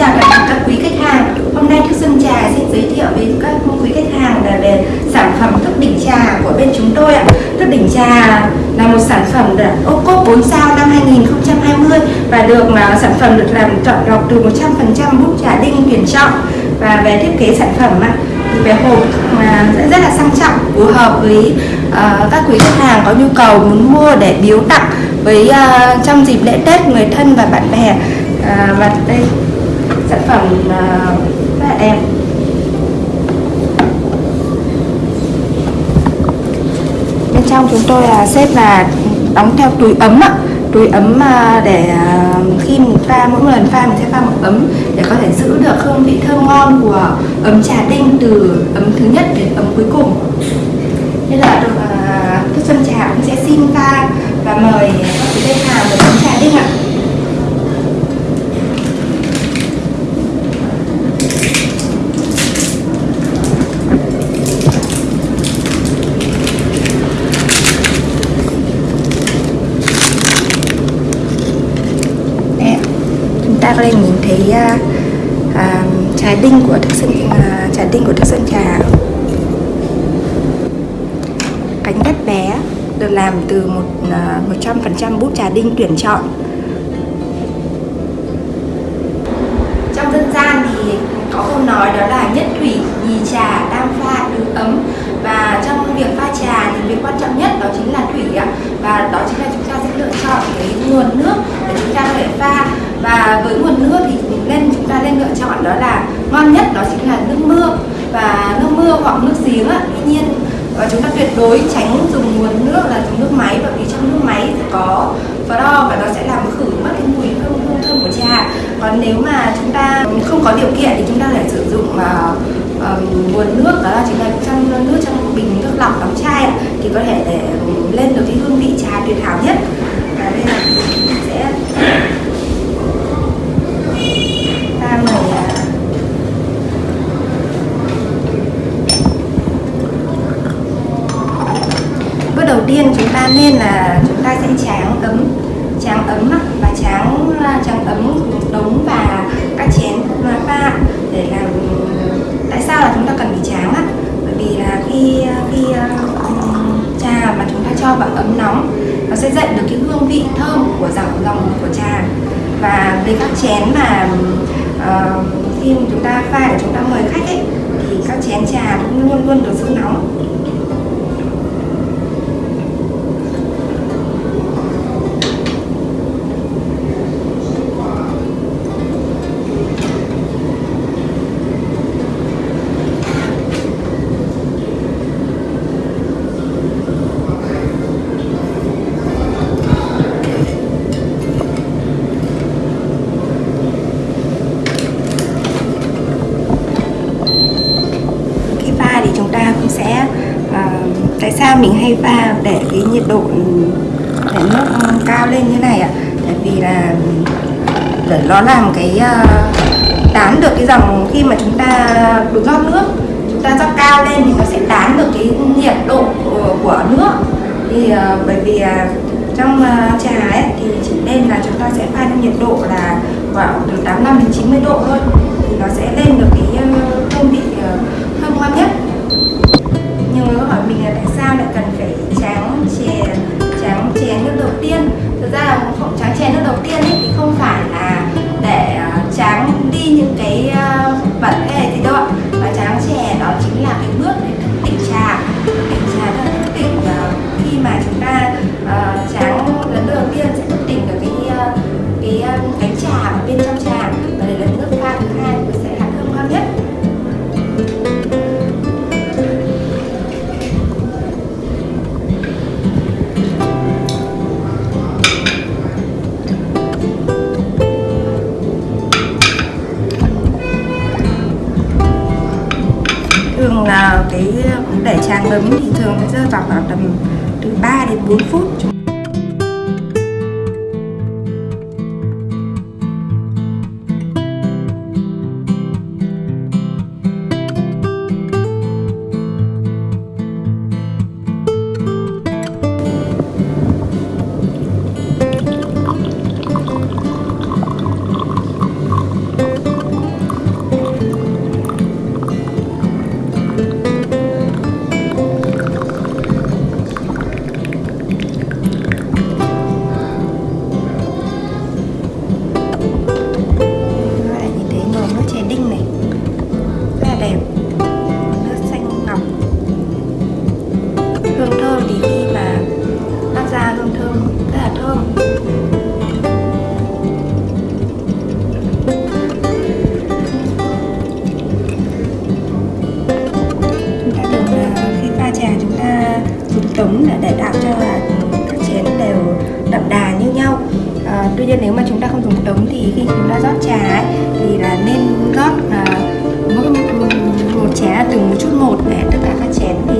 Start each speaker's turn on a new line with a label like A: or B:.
A: chào tất cả các quý khách hàng. Hôm nay Thức Xuân Trà xin giới thiệu với các quý khách hàng là về sản phẩm thức đỉnh trà của bên chúng tôi ạ. Thức đỉnh trà là một sản phẩm được ô cốp 4 sao năm 2020 và được mà sản phẩm được làm chọn lọc từ 100% bút trà đinh tuyển chọn và về thiết kế sản phẩm ạ. Thì về hộp mà sẽ rất là sang trọng phù hợp với uh, các quý khách hàng có nhu cầu muốn mua để biếu tặng với uh, trong dịp lễ Tết người thân và bạn bè uh, và đây sản phẩm rất là đẹp bên trong chúng tôi là xếp là đóng theo túi ấm ạ. Túi ấm à, để à, khi mình pha, mỗi lần pha mình sẽ pha một ấm để có thể giữ được hương vị thơm ngon của ấm trà đinh từ ấm thứ nhất đến ấm cuối cùng. Nên là được à, thức xuân trà cũng sẽ xin pha và mời các quý khách hàng một ấm nhìn thấy à, trái đinh của thức sơn à, trái đinh của thức sơn trà. À, Cánh đất bé được làm từ một à, một trăm phần trăm bút trà đinh tuyển chọn trong dân gian thì có câu nói đó là nhất thủy nhì trà đang pha được ấm. Và trong việc pha trà thì việc quan trọng nhất đó chính là thủy ạ. Và đó chính là chúng ta sẽ lựa chọn cái nguồn nước để chúng ta có thể pha. Và với nguồn nước thì nên chúng ta nên lựa chọn đó là ngon nhất đó chính là nước mưa. Và nước mưa hoặc nước giếng ạ tuy nhiên và chúng ta tuyệt đối tránh dùng nguồn nước là dùng nước máy bởi vì trong nước máy thì có fluor và nó sẽ làm khử mất cái mùi hương hương thơm của trà. Còn nếu mà chúng ta không có điều kiện thì chúng ta phải sử dụng uh, uh, nguồn nước đó là chính là trong nước trong bình nước lọc đóng chai thì có thể để lên được cái hương vị trà tuyệt hảo nhất. Và đây là sẽ ta mời à, bước đầu tiên chúng ta nên là chúng ta sẽ tráng ấm tráng ấm và tráng à, tráng ấm đống và các chén pha để làm tại sao là chúng ta cần phải tráng á bởi vì là khi khi uh, trà mà chúng ta cho vào ấm nóng nó sẽ dậy được cái hương vị thơm của dòng dòng của trà. Và với các chén mà uh, khi chúng ta pha để chúng ta mời khách ấy thì các chén trà cũng luôn luôn được giữ nóng. Sao mình hay pha để cái nhiệt độ ừ, để nước ừ, cao lên như này ạ? Tại vì là để nó làm cái ờ, tán được cái dòng khi mà chúng ta được rót nước chúng ta rót cao lên thì nó sẽ tán được cái nhiệt độ của, nước. Thì ờ, bởi vì ờ, trong trà ấy thì chỉ nên là chúng ta sẽ pha nhiệt độ là khoảng từ 85 đến 90 độ thôi. Thì nó sẽ lên được cái hương vị thơm ngon nhất. Để tráng ấm thì thường sẽ rơi vào khoảng tầm từ 3 đến 4 phút. Chén để tạo cho là các chén đều đậm đà như nhau. À, tuy nhiên nếu mà chúng ta không dùng tống thì khi chúng ta rót trà ấy, thì là nên rót à, mỗi một chén là từng một chút một để tất cả các chén thì